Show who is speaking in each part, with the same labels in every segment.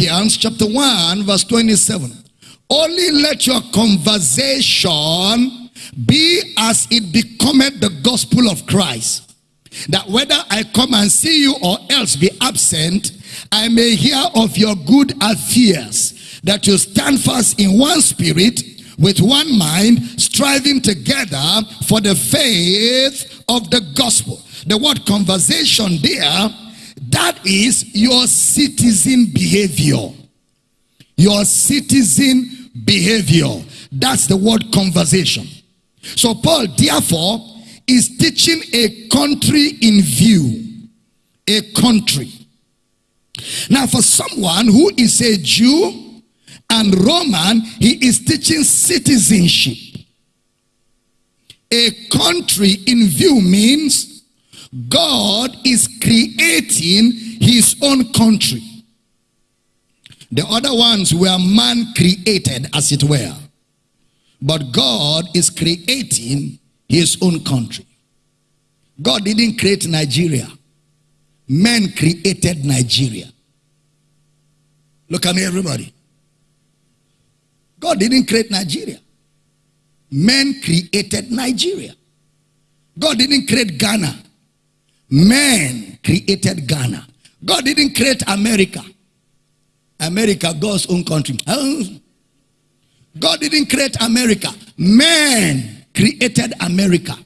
Speaker 1: Philippians chapter 1 verse 27. Only let your conversation be as it becometh the gospel of Christ. That whether I come and see you or else be absent, I may hear of your good affairs, that you stand fast in one spirit, with one mind, striving together for the faith of the gospel. The word conversation there, that is your citizen behavior. Your citizen behavior. That's the word conversation. So Paul, therefore, is teaching a country in view. A country. Now, for someone who is a Jew and Roman, he is teaching citizenship. A country in view means God is creating his own country. The other ones were man created, as it were. But God is creating his own country. God didn't create Nigeria. Men created Nigeria. Look at me, everybody. God didn't create Nigeria. Men created Nigeria. God didn't create Ghana. Men created Ghana. God didn't create America. America, God's own country. God didn't create America. Man created America.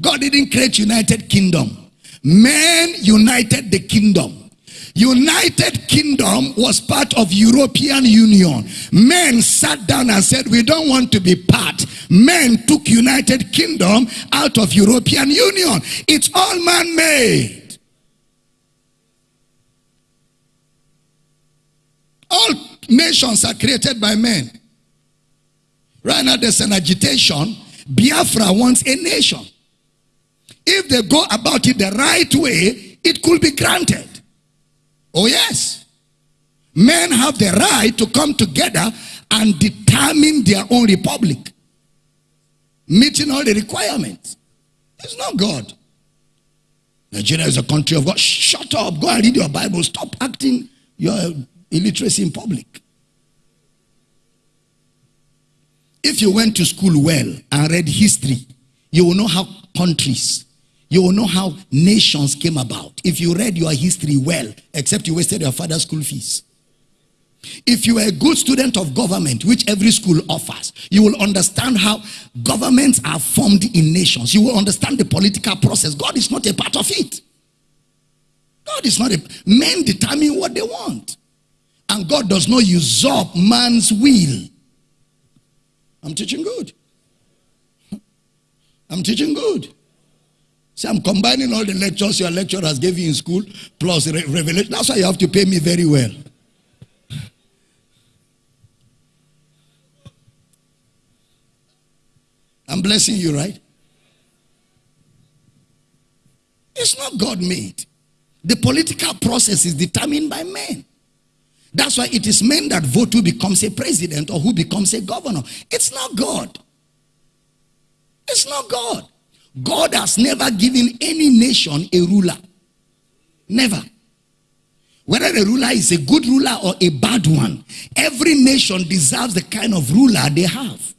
Speaker 1: God didn't create United Kingdom. Man united the kingdom. United Kingdom was part of European Union. Men sat down and said, we don't want to be part. Men took United Kingdom out of European Union. It's all man-made. All nations are created by men. Right now there's an agitation. Biafra wants a nation. If they go about it the right way, it could be granted. Oh yes. Men have the right to come together and determine their own republic. Meeting all the requirements. It's not God. Nigeria is a country of God. Shut up. Go and read your Bible. Stop acting your illiteracy in public. If you went to school well and read history, you will know how countries, you will know how nations came about. If you read your history well, except you wasted your father's school fees. If you are a good student of government, which every school offers, you will understand how governments are formed in nations. You will understand the political process. God is not a part of it. God is not a... Men determine what they want. And God does not usurp man's will. I'm teaching good. I'm teaching good. See, I'm combining all the lectures your lecturers gave you in school plus re revelation. That's why you have to pay me very well. I'm blessing you, right? It's not God made. The political process is determined by men. That's why it is men that vote who becomes a president or who becomes a governor. It's not God. It's not God. God has never given any nation a ruler. Never. Whether the ruler is a good ruler or a bad one, every nation deserves the kind of ruler they have.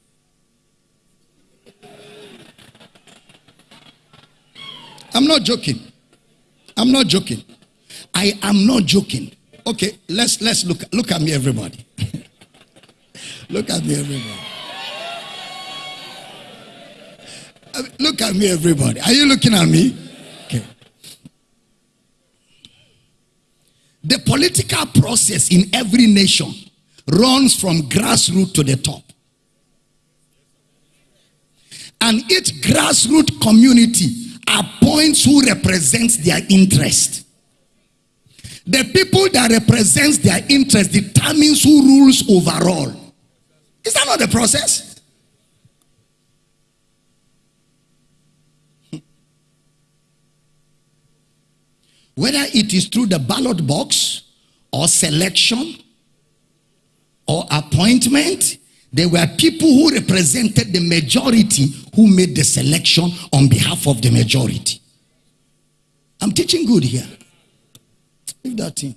Speaker 1: I'm not joking. I'm not joking. I am not joking. Okay, let's let's look look at me, everybody. look at me, everybody. Look at me, everybody. Are you looking at me? Okay. The political process in every nation runs from grassroots to the top. And each grassroots community appoints who represents their interest. The people that represents their interest determines who rules overall. Is that not the process? Whether it is through the ballot box or selection or appointment, there were people who represented the majority who made the selection on behalf of the majority. I'm teaching good here. Leave that thing.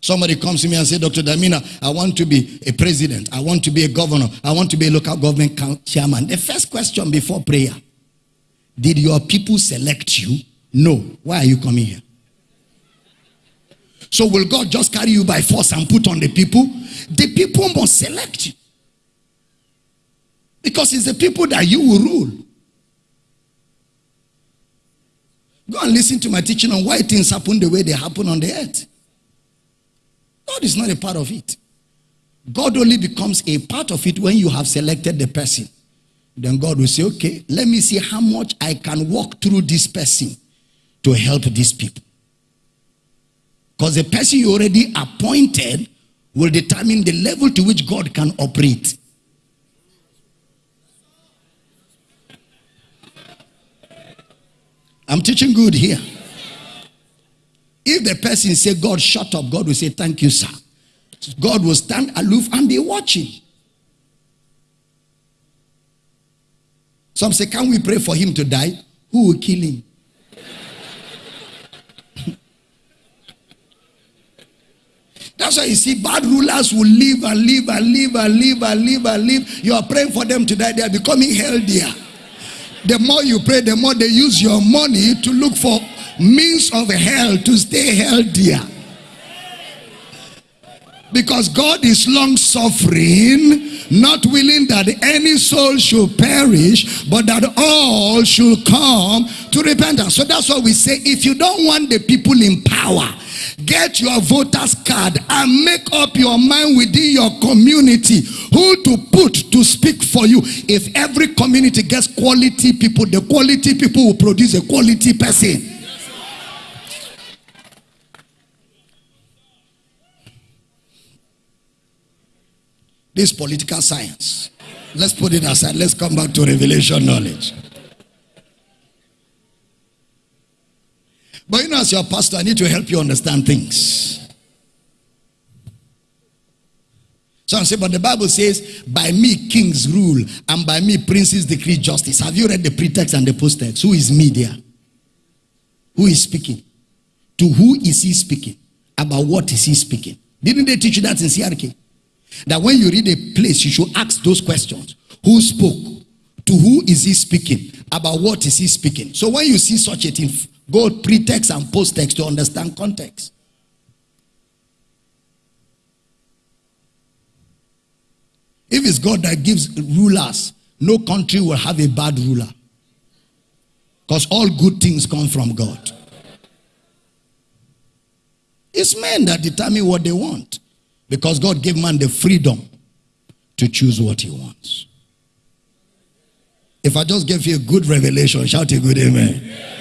Speaker 1: Somebody comes to me and say, Dr. Damina, I want to be a president. I want to be a governor. I want to be a local government chairman. The first question before prayer, did your people select you? No. Why are you coming here? So will God just carry you by force and put on the people? The people must select you. Because it's the people that you will rule. Go and listen to my teaching on why things happen the way they happen on the earth. God is not a part of it. God only becomes a part of it when you have selected the person. Then God will say, okay, let me see how much I can walk through this person to help these people. Because the person you already appointed will determine the level to which God can operate. I'm teaching good here. If the person say, God, shut up, God will say, thank you, sir. God will stand aloof and be watching. Some say, can we pray for him to die? Who will kill him? That's why you see bad rulers will live and live and live and live and live and live. You are praying for them to die. They are becoming healthier. The more you pray, the more they use your money to look for means of hell to stay healthier. Because God is long suffering, not willing that any soul should perish, but that all should come to repentance. So that's why we say if you don't want the people in power, get your voter's card and make up your mind within your community who to put to speak for you. If every community gets quality people, the quality people will produce a quality person. This political science. Let's put it aside. Let's come back to revelation knowledge. But you know, as your pastor, I need to help you understand things. So I say, but the Bible says, by me kings rule, and by me princes decree justice. Have you read the pretext and the post-text? Who is me there? Who is speaking? To who is he speaking? About what is he speaking? Didn't they teach you that in CRK? That when you read a place, you should ask those questions. Who spoke? To who is he speaking? About what is he speaking? So when you see such a thing, go pretext and post-text to understand context. If it's God that gives rulers, no country will have a bad ruler. Because all good things come from God. It's men that determine what they want. Because God gave man the freedom to choose what he wants. If I just gave you a good revelation, shout a good amen.